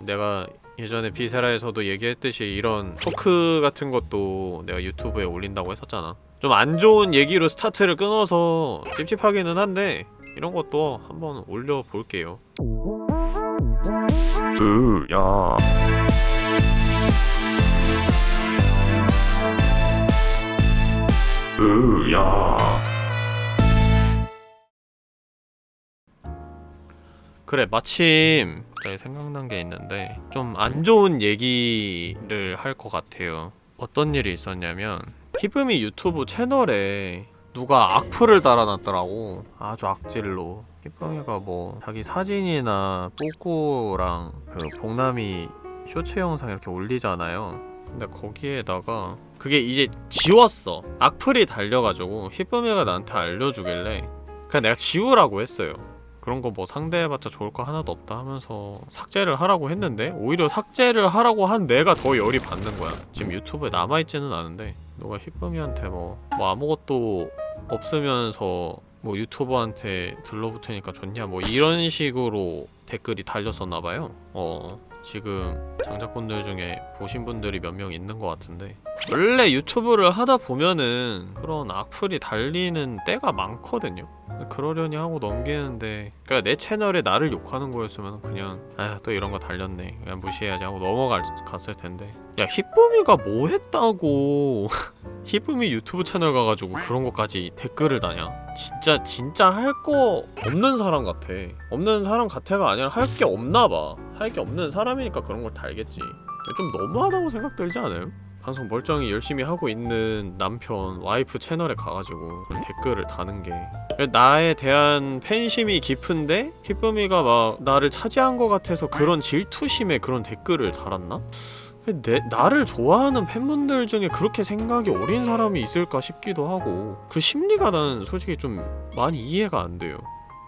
내가 예전에 비세라에서도 얘기했듯이 이런 토크 같은 것도 내가 유튜브에 올린다고 했었잖아. 좀 안 좋은 얘기로 스타트를 끊어서 찝찝하기는 한데 이런 것도 한번 올려볼게요. 으야. 으야 그래 마침 갑자기 생각난 게 있는데 좀 안 좋은 얘기를 할 것 같아요. 어떤 일이 있었냐면 히브미 유튜브 채널에 누가 악플을 달아놨더라고. 아주 악질로. 히브미가 뭐 자기 사진이나 뿌꾸랑 그 봉남이 쇼츠 영상 이렇게 올리잖아요. 근데 거기에다가 그게 이제 지웠어. 악플이 달려가지고 히브미가 나한테 알려주길래 그냥 내가 지우라고 했어요 그런 거 뭐 상대해봤자 좋을 거 하나도 없다 하면서 삭제를 하라고 했는데 오히려 삭제를 하라고 한 내가 더 열이 받는 거야. 지금 유튜브에 남아있지는 않은데 너가 히쁨이한테 뭐, 뭐 아무것도 없으면서 뭐 유튜버한테 들러붙으니까 좋냐 뭐 이런 식으로 댓글이 달렸었나봐요. 어 지금 장작분들 중에 보신 분들이 몇 명 있는 것 같은데 원래 유튜브를 하다 보면은 그런 악플이 달리는 때가 많거든요. 그러려니 하고 넘기는데 그니까 내 채널에 나를 욕하는 거였으면 그냥 아또 이런 거 달렸네. 그냥 무시해야지. 하고 넘어갔을 텐데. 야 히쁨이가 뭐 했다고 히쁨이 유튜브 채널 가가지고 그런 것까지 댓글을 다냐? 진짜 진짜 할 거 없는 사람 같아. 없는 사람 같아가 아니라 할 게 없나봐. 할 게 없는 사람이니까 그런 걸 달겠지. 좀 너무하다고 생각 들지 않아요? 방송 멀쩡히 열심히 하고 있는 남편, 와이프 채널에 가가지고 댓글을 다는 게. 나에 대한 팬심이 깊은데 히쁨이가 막 나를 차지한 것 같아서 그런 질투심에 그런 댓글을 달았나? 내, 나를 좋아하는 팬분들 중에 그렇게 생각이 어린 사람이 있을까 싶기도 하고 그 심리가 난 솔직히 좀 많이 이해가 안 돼요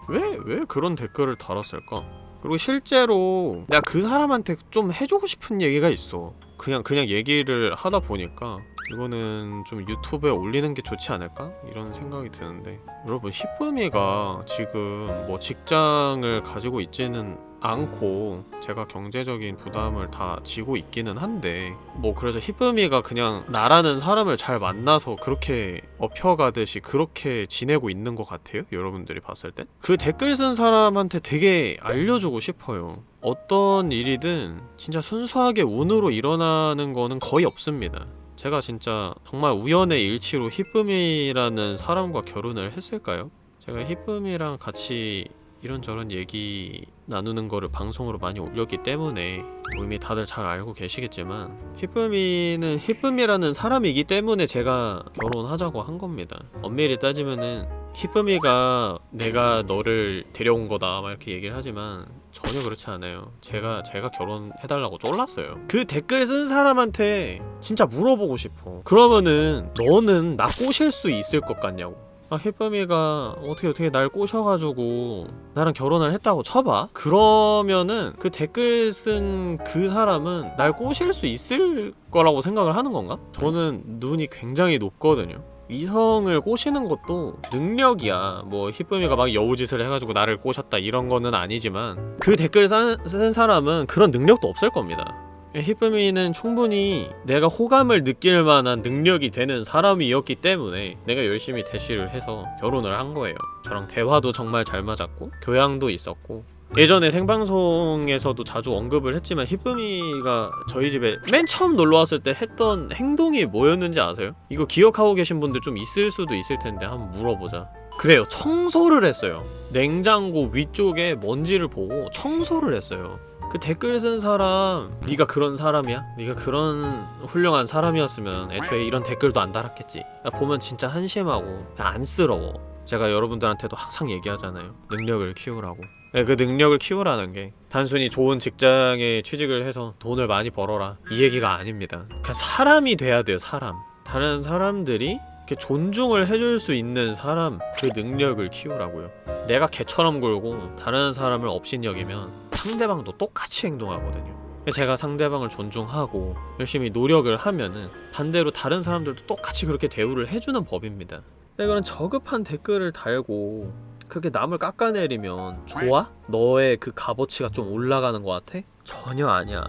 왜, 왜 그런 댓글을 달았을까? 그리고 실제로 내가 그 사람한테 좀 해주고 싶은 얘기가 있어 그냥 그냥 얘기를 하다 보니까 이거는 좀 유튜브에 올리는 게 좋지 않을까? 이런 생각이 드는데 여러분 히쁨이가 지금 뭐 직장을 가지고 있지는 않고 제가 경제적인 부담을 다 지고 있기는 한데 뭐 그래서 히쁨이가 그냥 나라는 사람을 잘 만나서 그렇게 업혀가듯이 그렇게 지내고 있는 것 같아요? 여러분들이 봤을 땐? 그 댓글 쓴 사람한테 되게 알려주고 싶어요. 어떤 일이든 진짜 순수하게 운으로 일어나는 거는 거의 없습니다. 제가 진짜 정말 우연의 일치로 히쁨이라는 사람과 결혼을 했을까요? 제가 히쁨이랑 같이 이런저런 얘기 나누는 거를 방송으로 많이 올렸기 때문에 뭐 이미 다들 잘 알고 계시겠지만 히쁨이는 히쁨이라는 사람이기 때문에 제가 결혼하자고 한 겁니다. 엄밀히 따지면은 히쁨이가 내가 너를 데려온 거다 막 이렇게 얘기를 하지만 전혀 그렇지 않아요. 제가 제가 결혼해달라고 쫄랐어요. 그 댓글 쓴 사람한테 진짜 물어보고 싶어. 그러면은 너는 나 꼬실 수 있을 것 같냐고 아 히쁨이가 어떻게 어떻게 날 꼬셔가지고 나랑 결혼을 했다고 쳐봐. 그러면은 그 댓글 쓴 그 사람은 날 꼬실 수 있을 거라고 생각을 하는 건가? 저는 눈이 굉장히 높거든요. 이성을 꼬시는 것도 능력이야. 뭐 히쁨이가 막 여우짓을 해가지고 나를 꼬셨다 이런 거는 아니지만 그 댓글 쓴, 쓴 사람은 그런 능력도 없을 겁니다 히쁨이는 충분히 내가 호감을 느낄 만한 능력이 되는 사람이었기 때문에 내가 열심히 대시를 해서 결혼을 한 거예요. 저랑 대화도 정말 잘 맞았고 교양도 있었고. 예전에 생방송에서도 자주 언급을 했지만 히쁨이가 저희 집에 맨 처음 놀러왔을 때 했던 행동이 뭐였는지 아세요? 이거 기억하고 계신 분들 좀 있을 수도 있을 텐데 한번 물어보자. 그래요. 청소를 했어요. 냉장고 위쪽에 먼지를 보고 청소를 했어요 그 댓글 쓴 사람 네가 그런 사람이야? 네가 그런 훌륭한 사람이었으면 애초에 이런 댓글도 안 달았겠지. 보면 진짜 한심하고 안쓰러워. 제가 여러분들한테도 항상 얘기하잖아요. 능력을 키우라고. 네, 그 능력을 키우라는 게 단순히 좋은 직장에 취직을 해서 돈을 많이 벌어라. 이 얘기가 아닙니다. 그냥 사람이 돼야 돼요 사람. 다른 사람들이 존중을 해줄 수 있는 사람 그 능력을 키우라고요. 내가 개처럼 굴고 다른 사람을 업신여기면 상대방도 똑같이 행동하거든요 제가 상대방을 존중하고 열심히 노력을 하면은 반대로 다른 사람들도 똑같이 그렇게 대우를 해주는 법입니다 이거는 저급한 댓글을 달고 그렇게 남을 깎아내리면 좋아? 너의 그 값어치가 좀 올라가는 것 같아? 전혀 아니야.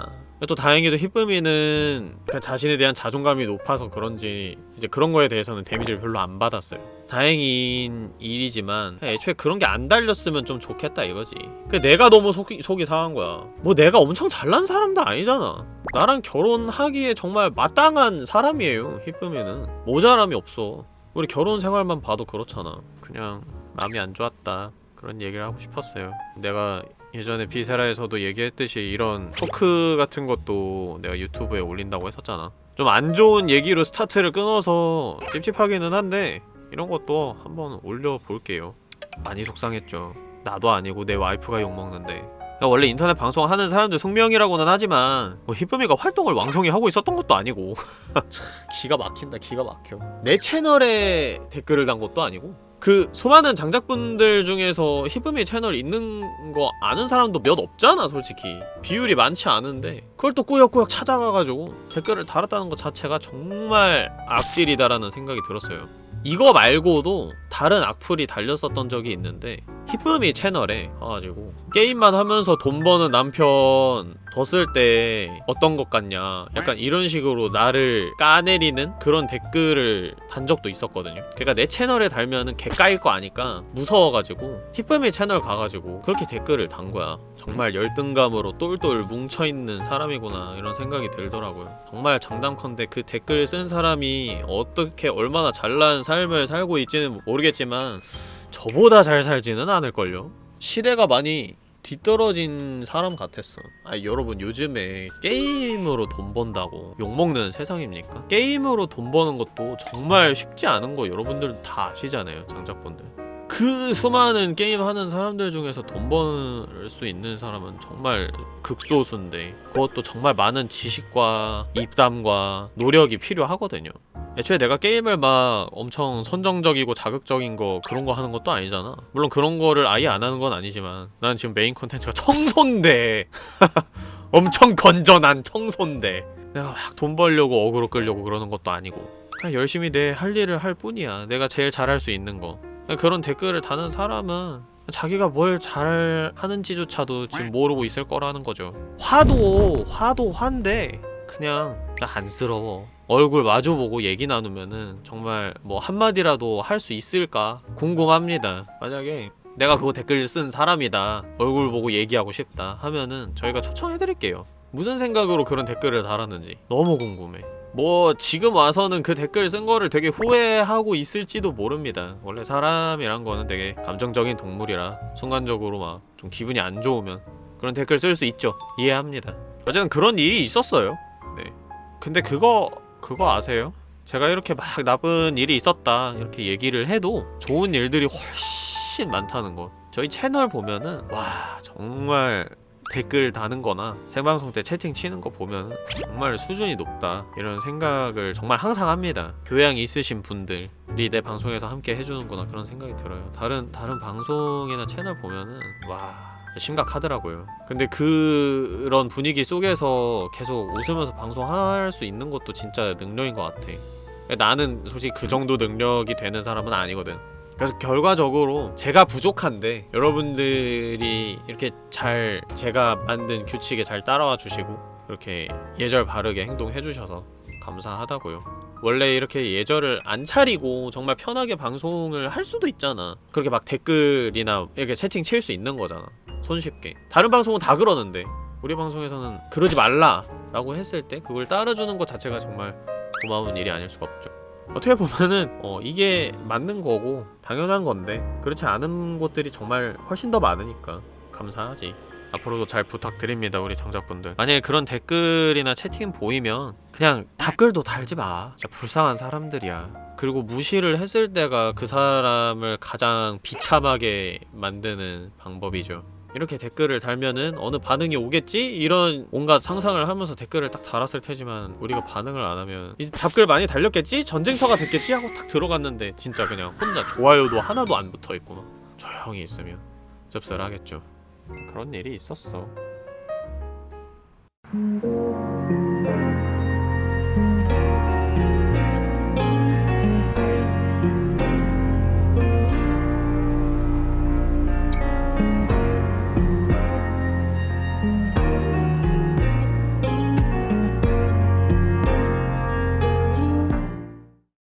또 다행히도 히쁨이는 그 자신에 대한 자존감이 높아서 그런지 이제 그런 거에 대해서는 데미지를 별로 안 받았어요. 다행인 일이지만 애초에 그런 게 안 달렸으면 좀 좋겠다 이거지. 그 내가 너무 속이, 속이 상한 거야. 뭐 내가 엄청 잘난 사람도 아니잖아. 나랑 결혼하기에 정말 마땅한 사람이에요. 히쁨이는 모자람이 없어. 우리 결혼 생활만 봐도 그렇잖아. 그냥 마음이 안 좋았다. 그런 얘기를 하고 싶었어요. 내가 예전에 비세라에서도 얘기했듯이 이런 토크 같은 것도 내가 유튜브에 올린다고 했었잖아. 좀 안 좋은 얘기로 스타트를 끊어서 찝찝하기는 한데 이런 것도 한번 올려볼게요. 많이 속상했죠. 나도 아니고 내 와이프가 욕먹는데 야, 원래 인터넷 방송 하는 사람들 숙명이라고는 하지만 뭐 히쁨이가 활동을 왕성히 하고 있었던 것도 아니고 참, 기가 막힌다 기가 막혀 내 채널에 댓글을 단 것도 아니고 그 수많은 장작분들 중에서 히쁨이 채널 있는 거 아는 사람도 몇 없잖아 솔직히. 비율이 많지 않은데. 그걸 또 꾸역꾸역 찾아가가지고 댓글을 달았다는 것 자체가 정말 악질이다라는 생각이 들었어요. 이거 말고도 다른 악플이 달렸었던 적이 있는데 히쁨이 채널에 와가지고 게임만 하면서 돈 버는 남편 뒀을 때 어떤 것 같냐 약간 이런 식으로 나를 까내리는 그런 댓글을 단 적도 있었거든요. 그러니까 내 채널에 달면은 개까일 거 아니까 무서워가지고 히쁨이 채널 가가지고 그렇게 댓글을 단 거야. 정말 열등감으로 똘똘 뭉쳐있는 사람이구나 이런 생각이 들더라고요. 정말 장담컨대 그 댓글 쓴 사람이 어떻게 얼마나 잘난 삶을 살고 있지는 모르겠지만 저보다 잘 살지는 않을걸요? 시대가 많이 뒤떨어진 사람 같았어 아 여러분 요즘에 게임으로 돈 번다고 욕먹는 세상입니까? 게임으로 돈 버는 것도 정말 쉽지 않은 거 여러분들은 다 아시잖아요 장작분들 그 수많은 게임하는 사람들 중에서 돈 벌 수 있는 사람은 정말 극소수인데 그것도 정말 많은 지식과 입담과 노력이 필요하거든요 애초에 내가 게임을 막 엄청 선정적이고 자극적인 거 그런 거 하는 것도 아니잖아. 물론 그런 거를 아예 안 하는 건 아니지만 난 지금 메인 콘텐츠가 청소인데. 엄청 건전한 청소인데. 내가 막 돈 벌려고 어그로 끌려고 그러는 것도 아니고. 그냥 열심히 내 할 일을 할 뿐이야. 내가 제일 잘할 수 있는 거. 그런 댓글을 다는 사람은 자기가 뭘 잘하는지조차도 지금 모르고 있을 거라는 거죠. 화도 화도 화인데 그냥 안쓰러워 얼굴 마주보고 얘기 나누면은 정말 뭐 한마디라도 할 수 있을까 궁금합니다. 만약에 내가 그거 댓글 쓴 사람이다 얼굴 보고 얘기하고 싶다 하면은 저희가 초청해드릴게요. 무슨 생각으로 그런 댓글을 달았는지 너무 궁금해. 뭐 지금 와서는 그 댓글 쓴 거를 되게 후회하고 있을지도 모릅니다. 원래 사람이란 거는 되게 감정적인 동물이라 순간적으로 막 좀 기분이 안 좋으면 그런 댓글 쓸 수 있죠. 이해합니다. 어쨌든 그런 일이 있었어요. 네. 근데 그거 그거 아세요? 제가 이렇게 막 나쁜 일이 있었다 이렇게 얘기를 해도 좋은 일들이 훨씬 많다는 거. 저희 채널 보면은 와 정말 댓글 다는 거나 생방송 때 채팅 치는 거 보면 정말 수준이 높다 이런 생각을 정말 항상 합니다. 교양이 있으신 분들이 내 방송에서 함께 해주는구나 그런 생각이 들어요. 다른 다른 방송이나 채널 보면은 와 심각하더라고요. 근데 그 런 분위기 속에서 계속 웃으면서 방송할 수 있는 것도 진짜 능력인 것 같아. 나는 솔직히 그 정도 능력이 되는 사람은 아니거든. 그래서 결과적으로 제가 부족한데 여러분들이 이렇게 잘 제가 만든 규칙에 잘 따라와 주시고 이렇게 예절 바르게 행동해 주셔서 감사하다고요. 원래 이렇게 예절을 안 차리고 정말 편하게 방송을 할 수도 있잖아. 그렇게 막 댓글이나 이렇게 채팅 칠 수 있는 거잖아 손쉽게. 다른 방송은 다 그러는데 우리 방송에서는 그러지 말라 라고 했을 때 그걸 따라주는 것 자체가 정말 고마운 일이 아닐 수가 없죠. 어떻게 보면은 어 이게 맞는 거고 당연한 건데 그렇지 않은 곳들이 정말 훨씬 더 많으니까 감사하지. 앞으로도 잘 부탁드립니다 우리 장작분들. 만약에 그런 댓글이나 채팅 보이면 그냥 답글도 달지 마. 진짜 불쌍한 사람들이야. 그리고 무시를 했을 때가 그 사람을 가장 비참하게 만드는 방법이죠 이렇게 댓글을 달면은 어느 반응이 오겠지? 이런 온갖 상상을 하면서 댓글을 딱 달았을 테지만 우리가 반응을 안 하면 이제 답글 많이 달렸겠지? 전쟁터가 됐겠지? 하고 딱 들어갔는데 진짜 그냥 혼자 좋아요도 하나도 안 붙어있고 막 조용히 있으면 씁쓸하겠죠 그런 일이 있었어